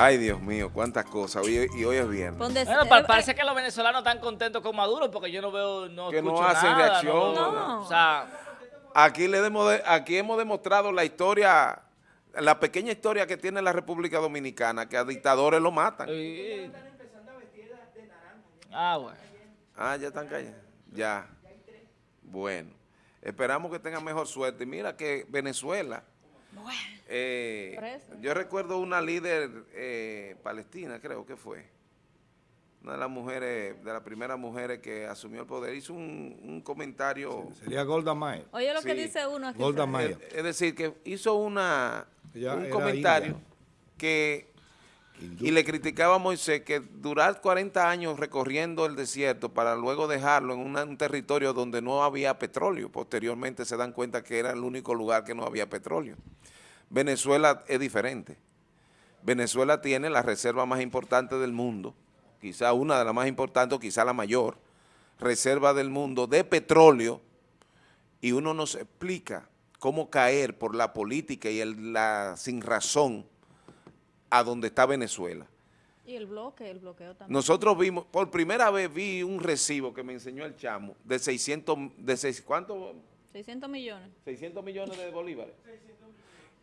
Ay, Dios mío, cuántas cosas. Hoy- y hoy es viernes. Bueno, eh, pa- eh, parece que los venezolanos están contentos con Maduro porque yo no veo, no Que no hacen nada, reacción. no- No. O sea, Aquí, le demos de- aquí hemos demostrado la historia, la pequeña historia que tiene la República Dominicana, que a dictadores lo matan. eh, ah, bueno. Ah, ya están callados. Ya. Bueno. Esperamos que tengan mejor suerte. Y mira que Venezuela, eh, yo recuerdo una líder eh, palestina, creo que fue, una de las mujeres, de las primeras mujeres que asumió el poder, hizo un, un comentario, Sería Golda Meir. Oye lo que dice uno aquí. Golda. Meir. es, es decir, que hizo una, Ella un comentario india. que y le criticaba a Moisés que durar 40 años recorriendo el desierto para luego dejarlo en un territorio donde no había petróleo. Posteriormente se dan cuenta que era el único lugar que no había petróleo. Venezuela es diferente. Venezuela tiene la reserva más importante del mundo, quizá una de las más importantes o quizá la mayor, reserva del mundo de petróleo y uno nos explica cómo caer por la política y el- la sin razón a donde está Venezuela. Y el bloque, el bloqueo también. Nosotros vimos, por primera vez vi un recibo que me enseñó el chamo de 600, de seis, ¿cuánto? 600 millones. 600 millones de bolívares.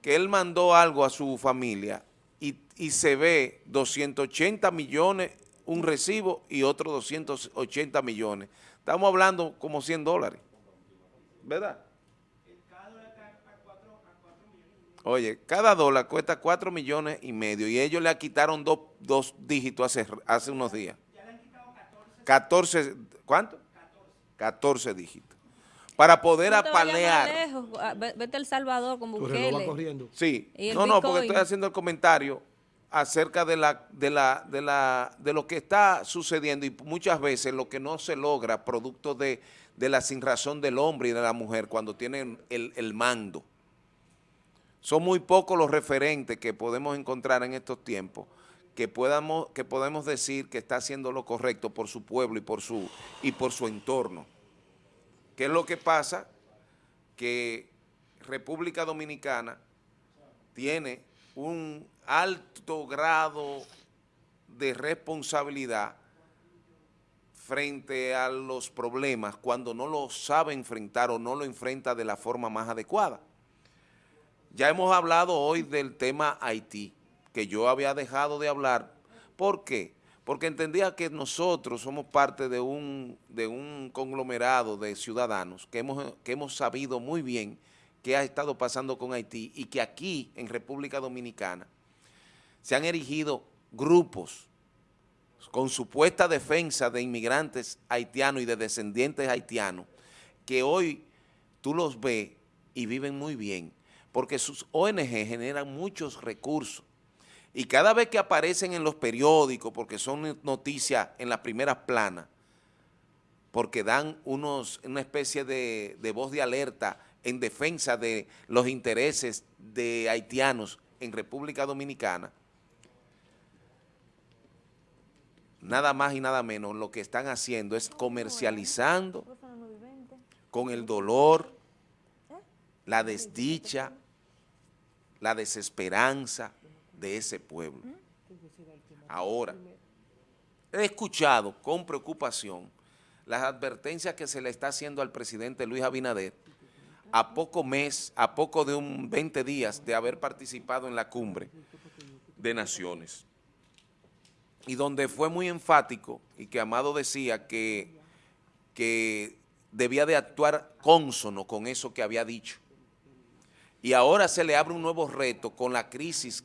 Que él mandó algo a su familia y, y se ve 280 millones un recibo y otro 280 millones. Estamos hablando como 100 dólares, ¿verdad? Oye, cada dólar cuesta 4 millones y medio y ellos le quitaron dos, dos dígitos hace, hace unos días. 14, ¿cuánto? 14 dígitos. Para poder No apalear. lejos, ah, ve- Vete a El Salvador con Tu reloj va Bukele. corriendo. Sí, no, no, porque estoy haciendo el comentario acerca de la, de la, de la, de lo que está sucediendo y muchas veces lo que no se logra producto de, de la sinrazón del hombre y de la mujer cuando tienen el, el mando. Son muy pocos los referentes que podemos encontrar en estos tiempos que podamos, que podemos decir que está haciendo lo correcto por su pueblo y por su, y por su entorno. ¿Qué es lo que pasa? Que República Dominicana tiene un alto grado de responsabilidad frente a los problemas cuando no lo sabe enfrentar o no lo enfrenta de la forma más adecuada. Ya hemos hablado hoy del tema Haití, que yo había dejado de hablar. ¿Por qué? Porque entendía que nosotros somos parte de un, de un conglomerado de ciudadanos que hemos, que hemos sabido muy bien qué ha estado pasando con Haití y que aquí, en República Dominicana, se han erigido grupos con supuesta defensa de inmigrantes haitianos y de descendientes haitianos, que hoy tú los ves y viven muy bien, porque sus ONG generan muchos recursos. Y cada vez que aparecen en los periódicos, porque son noticias en las primeras planas, porque dan una especie de voz de alerta en defensa de los intereses de haitianos en República Dominicana, nada más y nada menos lo que están haciendo es comercializando con el dolor, la desdicha, la desesperanza de ese pueblo. Ahora, he escuchado con preocupación las advertencias que se le está haciendo al presidente Luis Abinader a poco mes, a poco de un 20 días de haber participado en la cumbre de naciones y donde fue muy enfático y que Amado decía que, que debía de actuar cónsono con eso que había dicho. Y ahora se le abre un nuevo reto con la crisis,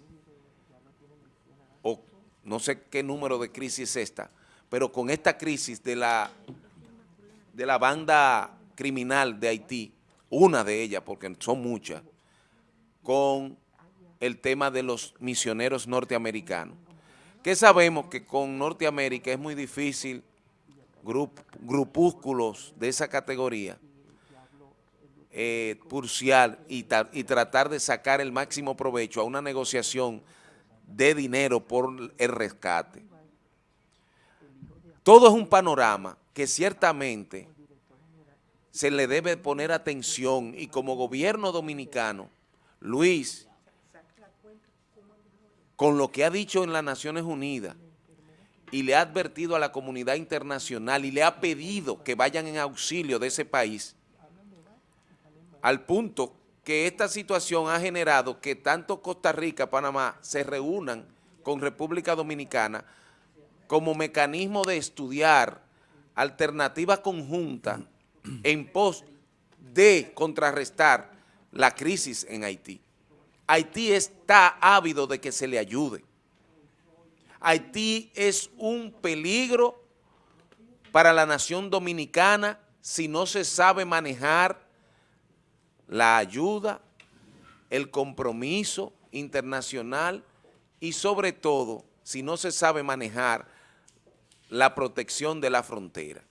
no sé qué número de crisis es esta, pero con esta crisis de la, de la banda criminal de Haití, una de ellas, porque son muchas, con el tema de los misioneros norteamericanos. Que sabemos que con Norteamérica es muy difícil grup, grupúsculos de esa categoría eh, y tratar de sacar el máximo provecho a una negociación de dinero por el rescate. Todo es un panorama que ciertamente se le debe poner atención y como gobierno dominicano, Luis con lo que ha dicho en las Naciones Unidas y le ha advertido a la comunidad internacional y le ha pedido que vayan en auxilio de ese país, al punto que esta situación ha generado que tanto Costa Rica, Panamá, se reúnan con República Dominicana como mecanismo de estudiar alternativas conjuntas en pos de contrarrestar la crisis en Haití. Haití está ávido de que se le ayude. Haití es un peligro para la nación dominicana si no se sabe manejar la ayuda, el compromiso internacional y sobre todo si no se sabe manejar la protección de la frontera.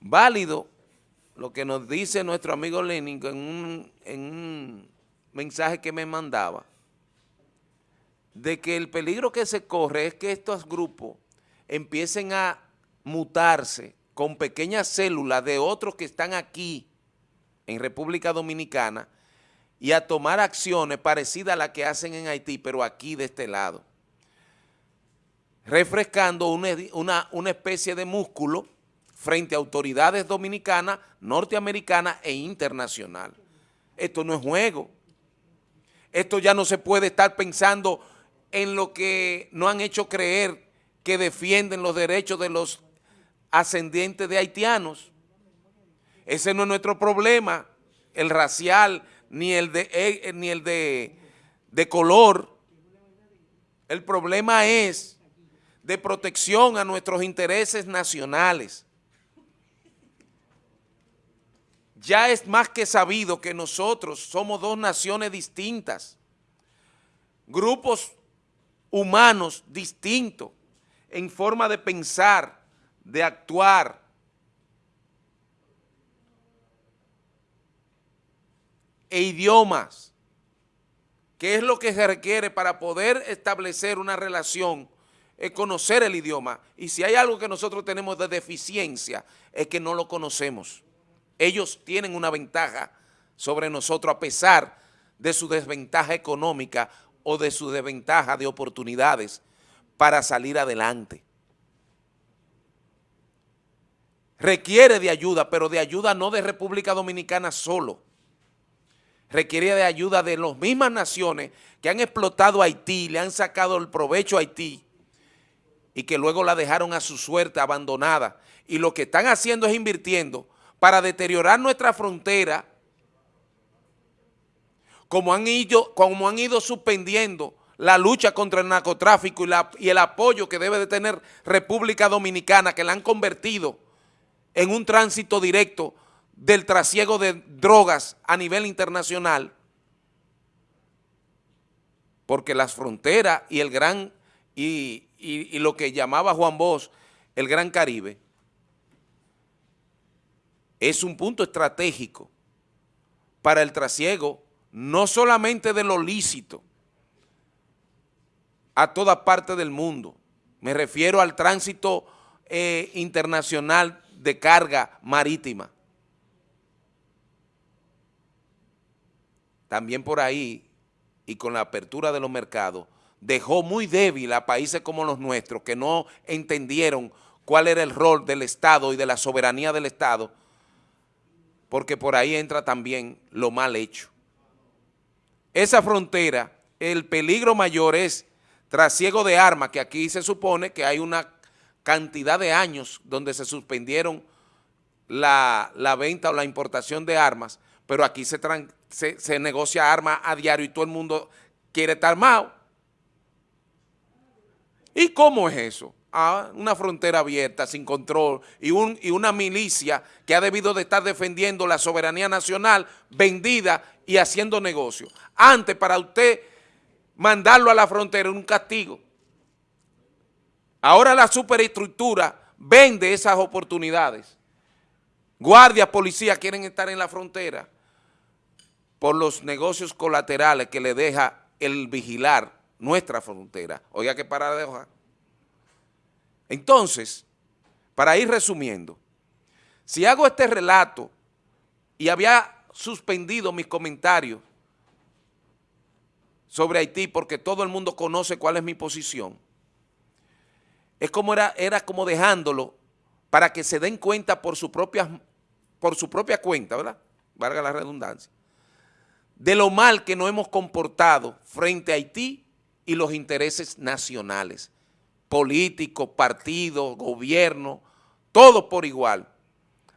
Válido lo que nos dice nuestro amigo Lenin en un, en un mensaje que me mandaba, de que el peligro que se corre es que estos grupos empiecen a mutarse con pequeñas células de otros que están aquí en República Dominicana y a tomar acciones parecidas a las que hacen en Haití, pero aquí de este lado. Refrescando una, una, especie de músculo frente a autoridades dominicanas, norteamericanas e internacionales. Esto no es juego. Esto ya no se puede estar pensando en lo que no han hecho creer que defienden los derechos de los ascendientes de haitianos. Ese no es nuestro problema, el racial, ni el de, eh, ni el de, de color. El problema es de protección a nuestros intereses nacionales. Ya es más que sabido que nosotros somos dos naciones distintas, grupos humanos distintos en forma de pensar, de actuar, e idiomas, que es lo que se requiere para poder establecer una relación, es conocer el idioma. Y si hay algo que nosotros tenemos de deficiencia, es que no lo conocemos. Ellos tienen una ventaja sobre nosotros a pesar de su desventaja económica o de su desventaja de oportunidades para salir adelante. Requiere de ayuda, pero de ayuda no de República Dominicana solo requiere de ayuda de las mismas naciones que han explotado a Haití, le han sacado el provecho a Haití y que luego la dejaron a su suerte abandonada. Y lo que están haciendo es invirtiendo para deteriorar nuestra frontera, como han ido, como han ido suspendiendo la lucha contra el narcotráfico y, y el apoyo que debe de tener República Dominicana, que la han convertido en un tránsito directo del trasiego de drogas a nivel internacional, porque las fronteras y el gran, y, y, lo que llamaba Juan Bosch, el Gran Caribe, es un punto estratégico para el trasiego, no solamente de lo lícito, a toda parte del mundo. Me refiero al tránsito eh, internacional de carga marítima. También por ahí y con la apertura de los mercados, dejó muy débil a países como los nuestros que no entendieron cuál era el rol del Estado y de la soberanía del Estado, porque por ahí entra también lo mal hecho. Esa frontera, el peligro mayor es trasiego de armas, que aquí se supone que hay una cantidad de años donde se suspendieron la, la venta o la importación de armas, pero aquí se, se, negocia armas a diario y todo el mundo quiere estar armado. ¿Y cómo es eso? Ah, una frontera abierta, sin control, y, un, y una milicia que ha debido de estar defendiendo la soberanía nacional, vendida y haciendo negocio. Antes, para usted mandarlo a la frontera era un castigo. Ahora la superestructura vende esas oportunidades. Guardias, policías quieren estar en la frontera por los negocios colaterales que le deja el vigilar nuestra frontera. Oiga qué paradoja. Entonces, para ir resumiendo, si hago este relato y había suspendido mis comentarios sobre Haití porque todo el mundo conoce cuál es mi posición. Es como era, era como dejándolo para que se den cuenta por su propia, por su propia cuenta, ¿verdad? Valga la redundancia. De lo mal que nos hemos comportado frente a Haití y los intereses nacionales, políticos, partidos, gobierno, todo por igual,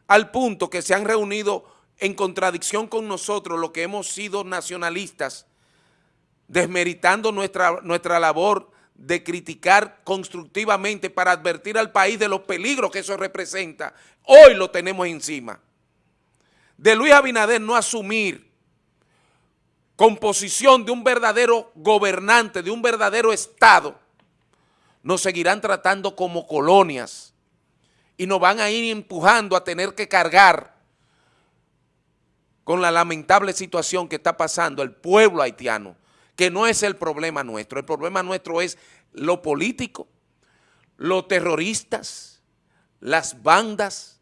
al punto que se han reunido en contradicción con nosotros, lo que hemos sido nacionalistas, desmeritando nuestra, nuestra labor de criticar constructivamente para advertir al país de los peligros que eso representa. Hoy lo tenemos encima. De Luis Abinader no asumir composición de un verdadero gobernante, de un verdadero Estado, nos seguirán tratando como colonias y nos van a ir empujando a tener que cargar con la lamentable situación que está pasando el pueblo haitiano, que no es el problema nuestro, el problema nuestro es lo político, los terroristas, las bandas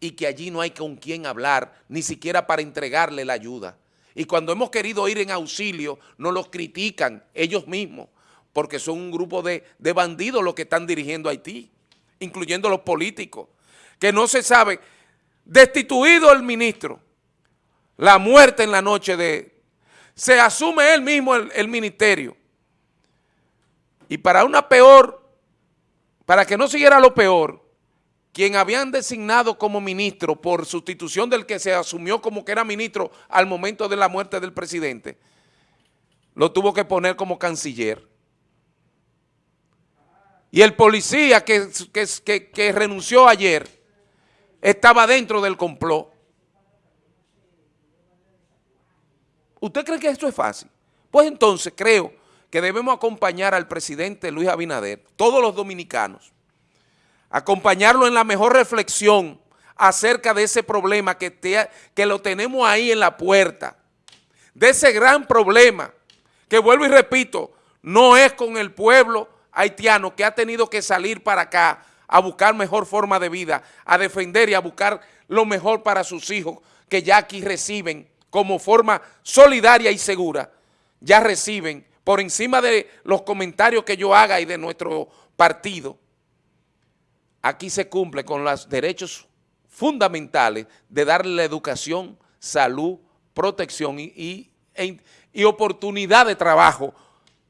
y que allí no hay con quién hablar, ni siquiera para entregarle la ayuda. Y cuando hemos querido ir en auxilio, nos los critican ellos mismos, porque son un grupo de, de bandidos los que están dirigiendo Haití, incluyendo los políticos, que no se sabe, destituido el ministro, la muerte en la noche de... Se asume él mismo el, el ministerio. Y para una peor, para que no siguiera lo peor, quien habían designado como ministro por sustitución del que se asumió como que era ministro al momento de la muerte del presidente, lo tuvo que poner como canciller. Y el policía que, que, que, renunció ayer estaba dentro del complot. ¿Usted cree que esto es fácil? Pues entonces creo que debemos acompañar al presidente Luis Abinader, todos los dominicanos, acompañarlo en la mejor reflexión acerca de ese problema que, que lo tenemos ahí en la puerta, de ese gran problema, que vuelvo y repito, no es con el pueblo haitiano que ha tenido que salir para acá a buscar mejor forma de vida, a defender y a buscar lo mejor para sus hijos que ya aquí reciben como forma solidaria y segura, ya reciben por encima de los comentarios que yo haga y de nuestro partido, aquí se cumple con los derechos fundamentales de darle la educación, salud, protección y, y, e, oportunidad de trabajo,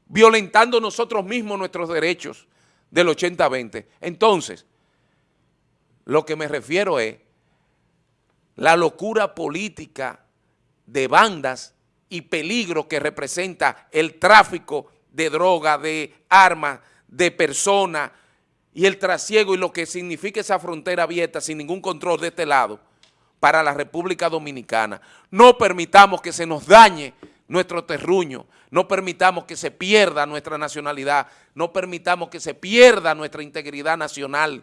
violentando nosotros mismos nuestros derechos del 80-20. Entonces, lo que me refiero es la locura política de bandas y peligro que representa el tráfico de droga, de armas, de personas y el trasiego y lo que significa esa frontera abierta sin ningún control de este lado para la República Dominicana. No permitamos que se nos dañe nuestro terruño, no permitamos que se pierda nuestra nacionalidad, no permitamos que se pierda nuestra integridad nacional.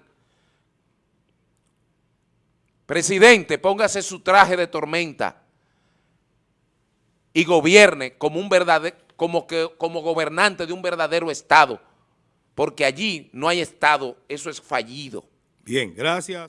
Presidente, póngase su traje de tormenta y gobierne como, un verdadero, como, que, como gobernante de un verdadero Estado, porque allí no hay Estado, eso es fallido. Bien, gracias.